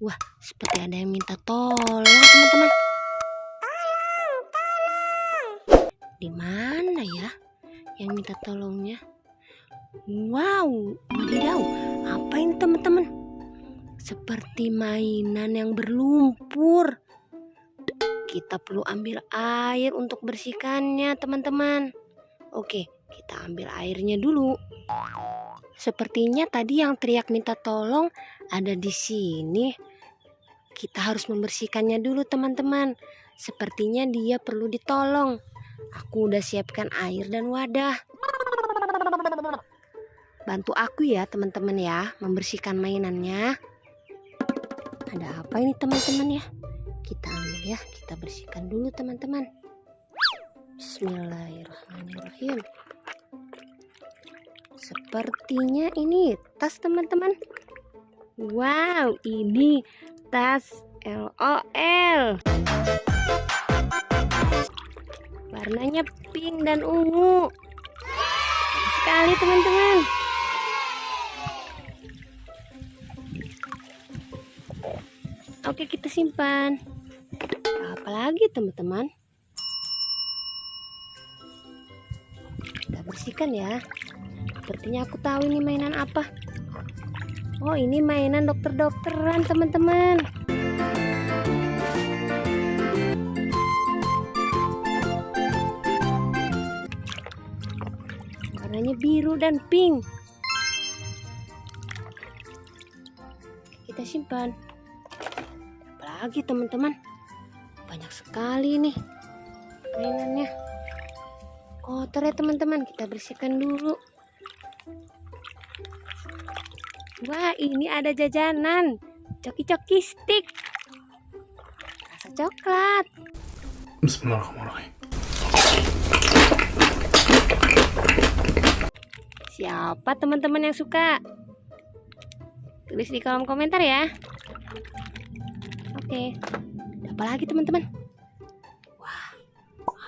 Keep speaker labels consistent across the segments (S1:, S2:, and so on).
S1: Wah, seperti ada yang minta tolong, teman-teman. Di mana ya yang minta tolongnya? Wow, wadidaw, apa ini teman-teman? Seperti mainan yang berlumpur. Kita perlu ambil air untuk bersihkannya, teman-teman. Oke, kita ambil airnya dulu. Sepertinya tadi yang teriak minta tolong ada di sini. Kita harus membersihkannya dulu, teman-teman. Sepertinya dia perlu ditolong. Aku udah siapkan air dan wadah. Bantu aku ya, teman-teman ya, membersihkan mainannya. Ada apa ini, teman-teman ya? Kita ambil ya, kita bersihkan dulu, teman-teman. Bismillahirrahmanirrahim. Sepertinya ini tas, teman-teman. Wow, ini tas LOL. Warnanya pink dan ungu. Sekali teman-teman. Oke, kita simpan. Apalagi teman-teman? Kita bersihkan ya. Sepertinya aku tahu ini mainan apa. Oh, ini mainan dokter-dokteran, teman-teman. Warnanya biru dan pink. Kita simpan. Apalagi, teman-teman? Banyak sekali nih mainannya. Kotor ya, teman-teman. Kita bersihkan dulu. Wah, ini ada jajanan. Coki-coki stick. Rasa coklat.
S2: Bismillahirrahmanirrahim.
S1: Siapa teman-teman yang suka? Tulis di kolom komentar ya. Oke. Apa lagi teman-teman? Wah,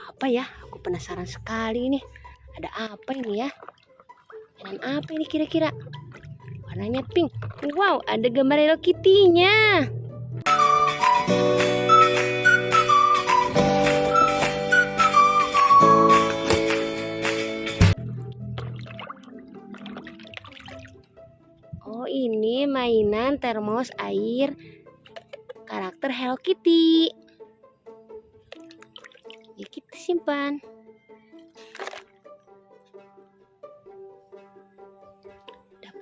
S1: apa ya? Aku penasaran sekali ini. Ada apa ini ya? Mainan apa ini kira-kira? Warnanya pink. Wow, ada gambar Hello Kitty-nya. Oh, ini mainan termos air karakter Hello Kitty. Ya, kita simpan.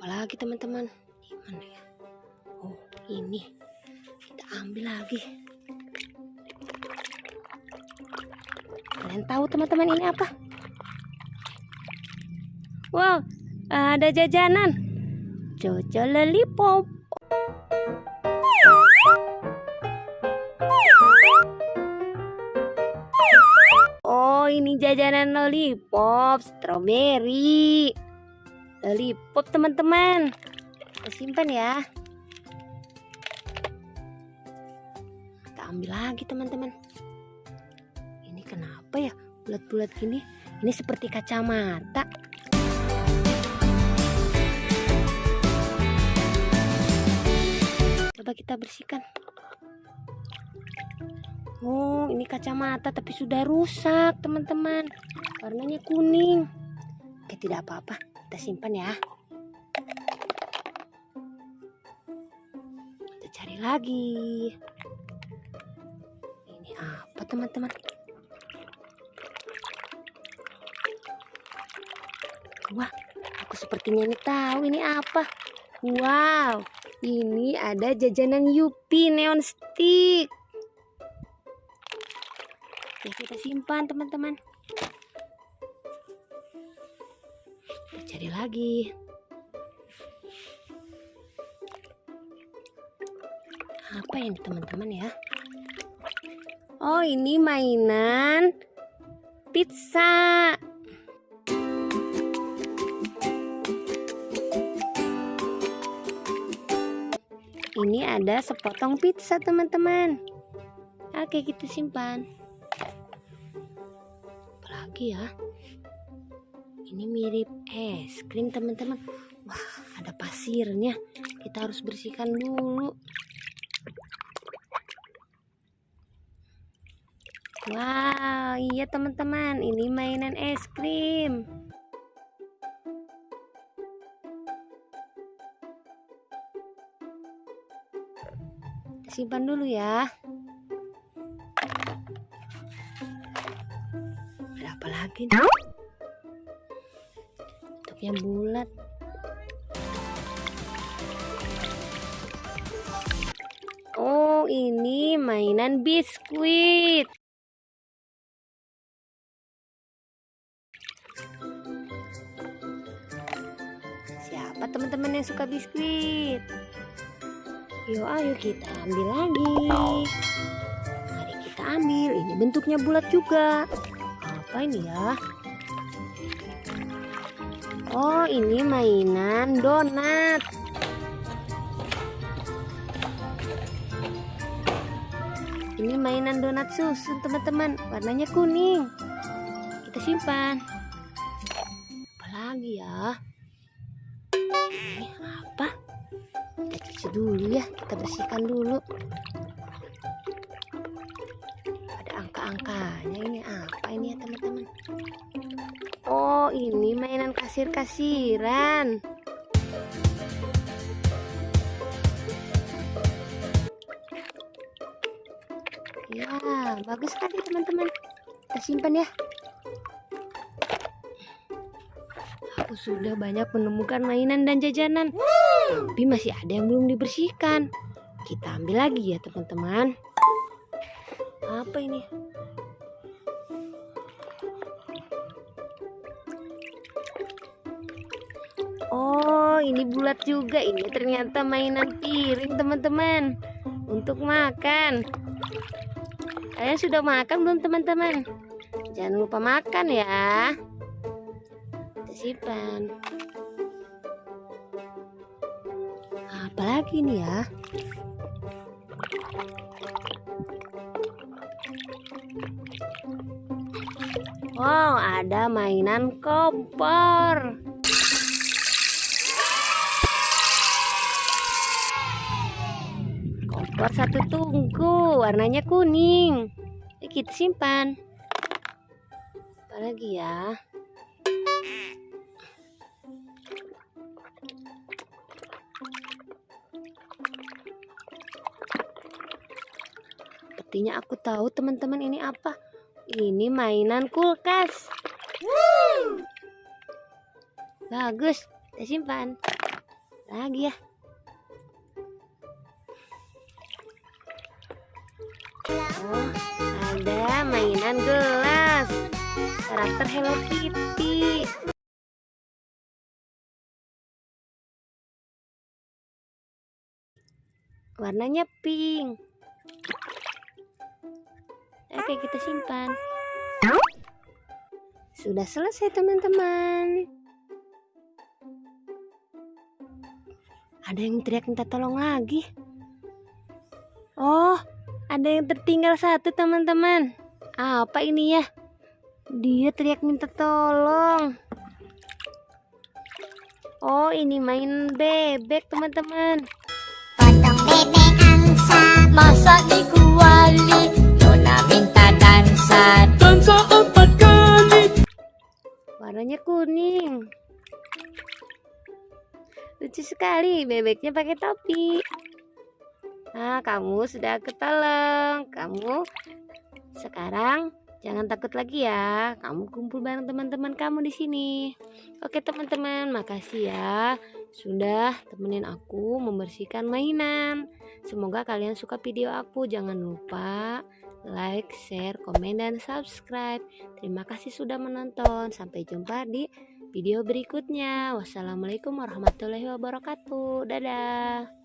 S1: Apa lagi, teman-teman? Di mana ya? Oh, ini. Kita ambil lagi. Kalian tahu, teman-teman, ini apa? Wow, ada jajanan. Jojo lollipop. Oh, ini jajanan lollipop strawberry. Lollipop, teman-teman. Kita simpan ya. Kita ambil lagi, teman-teman. Ini kenapa ya? Bulat-bulat gini. Ini seperti kacamata. Coba kita bersihkan. Oh, ini kacamata tapi sudah rusak, teman-teman. Warnanya kuning. Oke, tidak apa-apa. Kita simpan ya. Kita cari lagi. Ini apa, teman-teman? Wah, aku sepertinya ini tahu ini apa. Wow, ini ada jajanan Yupi Neon Stick. Oke, kita simpan teman-teman. Cari lagi. Apa ini teman-teman ya? Oh, ini mainan pizza. Ini ada sepotong pizza, teman-teman. Oke, kita simpan. Apalagi ya? ini mirip es krim teman-teman. Wah ada pasirnya. Kita harus bersihkan dulu. Wow iya teman-teman. Ini mainan es krim. Simpan dulu ya. Ada apa lagi nih? Bentuknya bulat. Oh, ini mainan biskuit. Siapa teman-teman yang suka biskuit? Yuk, ayo kita ambil lagi. Mari kita ambil. Ini bentuknya bulat juga. Apa ini ya? Oh, ini mainan donat. Ini mainan donat susun, teman-teman. Warnanya kuning. Kita simpan. Apa lagi ya? Ini apa? Kita cuci dulu ya. Kita bersihkan dulu. Ada angka-angkanya. Ini apa ini ya, teman-teman? Oh, ini mainan kasir-kasiran. Ya, bagus sekali teman-teman. Kita simpan ya. Aku sudah banyak menemukan mainan dan jajanan. Tapi masih ada yang belum dibersihkan. Kita ambil lagi ya teman-teman. Apa ini? Oh, ini bulat juga. Ini ternyata mainan piring teman-teman. Untuk makan. Kalian sudah makan belum teman-teman? Jangan lupa makan ya. Kita simpan. Apalagi nih ya? Wow, ada mainan kompor. Kompor satu tungku, warnanya kuning. Kita simpan. Apa lagi ya? Sepertinya aku tahu teman-teman ini apa. Ini mainan kulkas. Bagus, kita simpan. Lagi ya. Oh, ada mainan gelas. Karakter Hello Kitty. Warnanya pink. Oke, kita simpan. Sudah selesai, teman-teman. Ada yang teriak minta tolong lagi. Oh, ada yang tertinggal satu, teman-teman. Apa ini ya? Dia teriak minta tolong. Oh, ini main bebek, teman-teman.
S3: Potong bebek angsa Masak di kuali Nona minta dansa
S2: Dansa empat kali.
S1: Warnanya kuning. Lucu sekali, bebeknya pakai topi. Nah, kamu sudah ketolong. Kamu sekarang jangan takut lagi ya. Kamu kumpul bareng teman-teman kamu di sini. Oke, teman-teman, makasih ya sudah temenin aku membersihkan mainan. Semoga kalian suka video aku. Jangan lupa like, share, komen, dan subscribe. Terima kasih sudah menonton. Sampai jumpa di video berikutnya. Wassalamualaikum warahmatullahi wabarakatuh. Dadah.